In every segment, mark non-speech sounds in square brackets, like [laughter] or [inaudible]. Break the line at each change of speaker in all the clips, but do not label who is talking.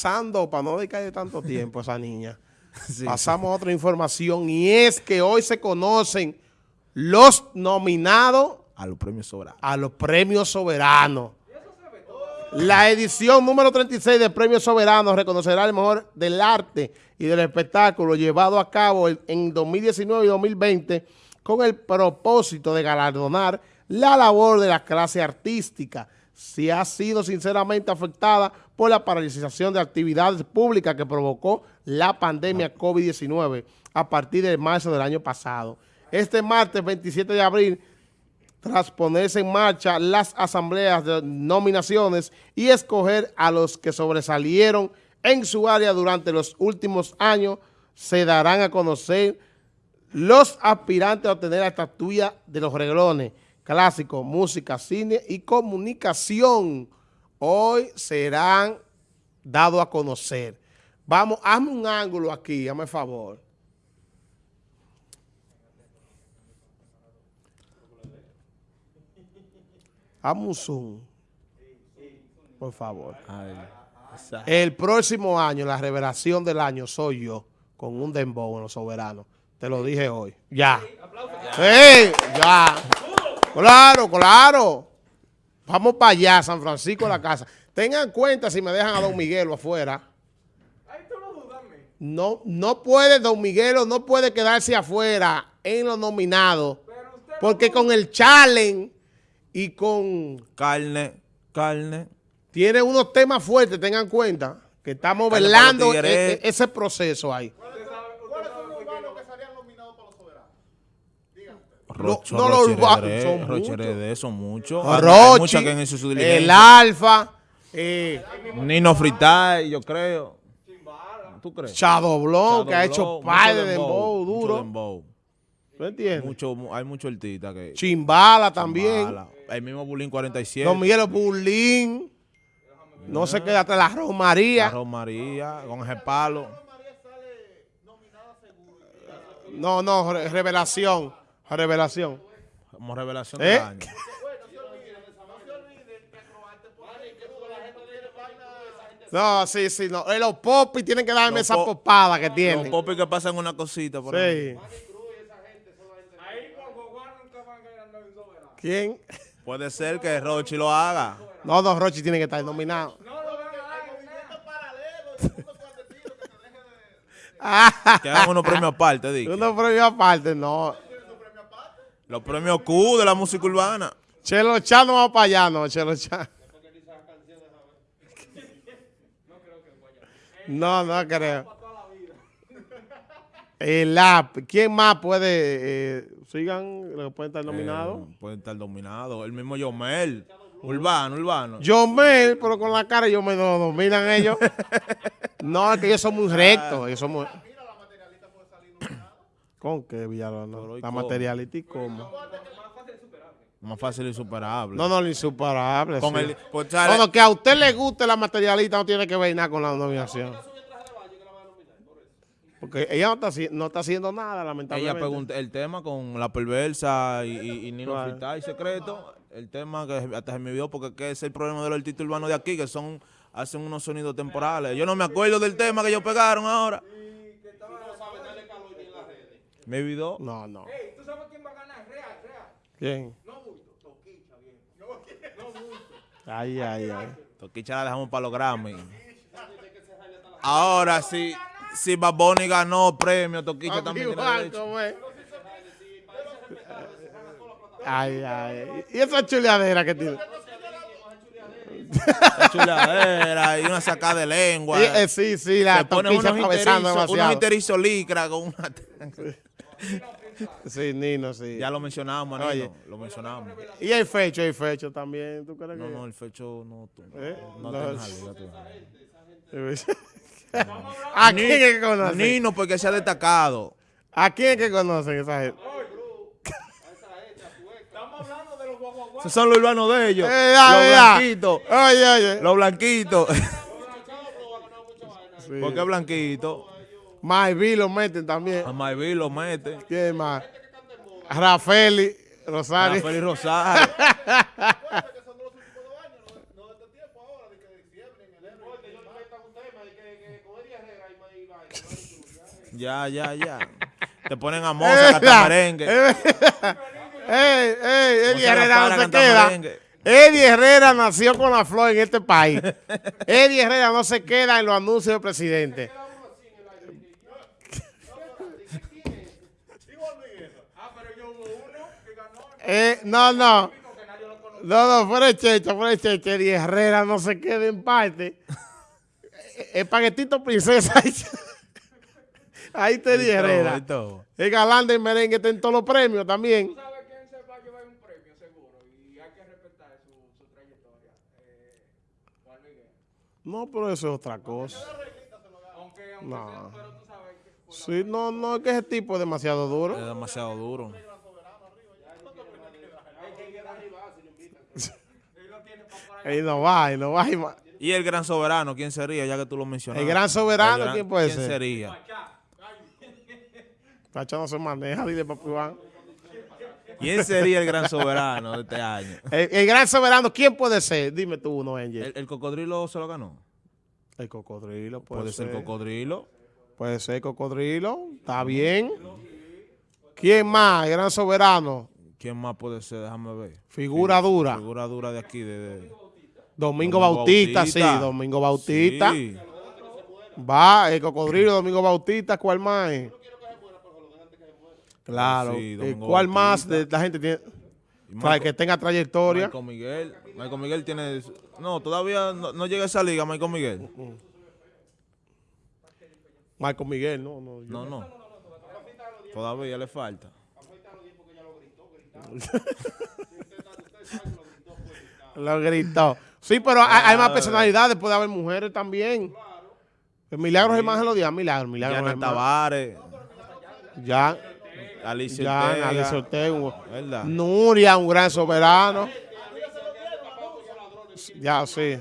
pasando, para no dedicarle tanto [laughs] tiempo a esa niña, pasamos a otra información y es que hoy se conocen los nominados
a los premios soberanos.
A los premios soberanos. La edición número 36 del Premio Soberano reconocerá el mejor del arte y del espectáculo llevado a cabo en 2019 y 2020 con el propósito de galardonar la labor de la clase artística, si ha sido sinceramente afectada por la paralización de actividades públicas que provocó la pandemia COVID-19 a partir de marzo del año pasado. Este martes 27 de abril tras ponerse en marcha las asambleas de nominaciones y escoger a los que sobresalieron en su área durante los últimos años, se darán a conocer los aspirantes a obtener la estatuilla de los reglones, clásicos, música, cine y comunicación. Hoy serán dados a conocer. Vamos, hazme un ángulo aquí, hazme favor. Amusun, por favor. el próximo año, la revelación del año, soy yo, con un dembow en los soberanos. Te lo dije hoy. Ya. Sí, ya. Claro, claro. Vamos para allá, San Francisco de la casa. Tengan cuenta si me dejan a Don Miguelo afuera. No, no puede, Don Miguelo no puede quedarse afuera en los nominados. Porque con el challenge y con...
Carne, carne.
Tiene unos temas fuertes, tengan cuenta, que estamos velando e, e, ese proceso ahí. ¿Cuáles son los urbanos que salían nominados para los soberanos? Díganme. no, los urbanos son muchos.
son muchos.
Rochi, el Alfa.
Eh, Nino Fritay, yo creo.
¿Tú crees? Shadow Blow, que ha hecho par de dembow duro. ¿Tú entiendes?
Mucho, hay mucho artista que...
Chimbala también.
El mismo Bulín 47.
Don Miguel Bulín. No se queda hasta la Romaría.
La Romaría, con ese palo.
No, no, revelación. Revelación.
Como revelación ¿Eh? año. [laughs]
No, sí, sí, no. Los popis tienen que darme esa popada que tienen. Los
popis que pasan una cosita por sí.
¿Quién?
Puede ser que Rochi lo haga.
No, no, Rochi tiene que estar nominado. No, no,
Que hagan unos premios aparte, digo. [laughs]
Unos premios aparte, no.
Los premios Q de la música urbana.
Chelo Chan no va para allá, no, Chelo Chan. No, no creo. El app. ¿Quién más puede? Eh, sigan, pueden estar nominados.
Eh, pueden estar nominados. El mismo Yomel. Urbano, urbano.
Yomel, pero con la cara yo me lo dominan ellos. [laughs] no, es que ellos son muy rectos. Ellos son muy... ¿Con qué, Villalona? La materialista y cómo.
Más fácil y superable.
No, no, insuperable. Con el, pues, que a usted le guste la materialista no tiene que ver nada con la nominación. Porque ella no está, no está haciendo nada, lamentablemente.
Ella pregunta el tema con la perversa y, y, Nino y Secreto. El tema que hasta se me vio porque es el problema de los artistas urbanos de aquí, que son hacen unos sonidos temporales. Yo no me acuerdo del tema que ellos pegaron ahora. ¿Me olvidó?
No, no.
¿Tú sabes quién va a ganar? Real, real.
¿Quién?
No bulto, Toquicha, bien. No,
bulto. Ay, ay, ay.
Toquicha la dejamos para los Grammy. Ahora sí si Baboni ganó premio, Toquicha también tiene
Ay, ay. ¿Y esa chuleadera que tiene?
chuleadera y una sacada de lengua.
Sí, eh, sí, sí, la
pone unos demasiado. Unos interizo licra con una...
Sí, Nino, sí.
Ya lo mencionamos, Nino. lo mencionamos.
Y el fecho, el fecho también, ¿tú crees
no,
que?
No, el fecho no.
¿Eh? No, no, no [laughs] ¿A quién es que conocen?
Nino, porque se ha destacado.
¿A quién es que conocen esa gente?
Esos son los urbanos de ellos. Eh, los blanquitos.
Oye, oye.
Los blanquitos. ¿Por qué blanquito?
Maybi lo meten también.
A Maybi lo meten.
¿Quién más? Rafaeli Rosario.
Rafaeli Rosario. [laughs] Ya, ya, ya. Te ponen a moza, a cantar merengue.
ey, [laughs] ey, Eddie
Moza la
Herrera
para
no se queda.
merengue.
Eddie Herrera nació con la flor en este país. Eddie Herrera no se queda en los anuncios del presidente.
Ah, pero yo hubo uno que ganó.
Eh, no, no. No, no, fuera de checha, fuera de checha. Eddie Herrera no se queda en parte. Eh, El paquetito princesa. ahí- Ahí
todo,
Herrera.
todo.
El galán del merengue está en todos los premios también.
Tú sabes quién se va a llevar un premio, seguro. Y hay que respetar su, su trayectoria. Eh, Juan Miguel.
No, pero eso es otra cosa.
Aunque, aunque
No.
sea, pero tú sabes que
Sí, no, no, es que ese tipo es demasiado
Es
duro.
demasiado duro.
él lo Ahí
no va, ahí no va. va.
Y el gran soberano, ¿quién sería? Ya que tú lo mencionaste.
El gran soberano,
El gran-
¿quién puede
¿Quién
ser?
sería?
Pacha no se maneja, dile papi Iván.
¿Quién sería el gran soberano de este año?
El, el gran soberano, ¿quién puede ser? Dime tú uno, Angel.
¿El, el cocodrilo se lo ganó?
El cocodrilo, puede,
Puede ser
ser.
cocodrilo.
Puede ser cocodrilo, está bien. ¿Quién más? El gran soberano.
¿Quién más puede ser? Déjame ver.
Figura dura.
Figura dura de aquí. De, de-
Domingo,
Domingo
Bautista,
Bautista.
sí, Domingo Bautista.
Sí.
Va, el cocodrilo, Domingo Bautista, ¿cuál más? es? Claro.
Sí,
¿y
Domingo
¿Cuál más de la gente tiene? Para
Michael-
que tenga trayectoria.
Michael Miguel. Michael Miguel tiene... No, todavía no, no llega a esa liga, Michael Miguel.
Marco Miguel, no, no.
No, no. Todavía le falta. [laughs]
Lo gritó. Sí, pero hay, hay más personalidades, puede haber mujeres también. El Milagro Germán se lo dio, Milagro, Milagro
Yana
Germán.
Tavares.
Ya,
Alicia
ya,
Ortega.
Alicia Ortega. Nuria, un gran soberano. Ya, sí. Es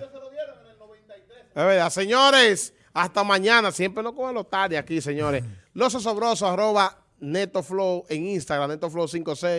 verdad. Señores, hasta mañana. Siempre no cogen los tarde aquí, señores. Los osobrosos, arroba NetoFlow en Instagram, NetoFlow56.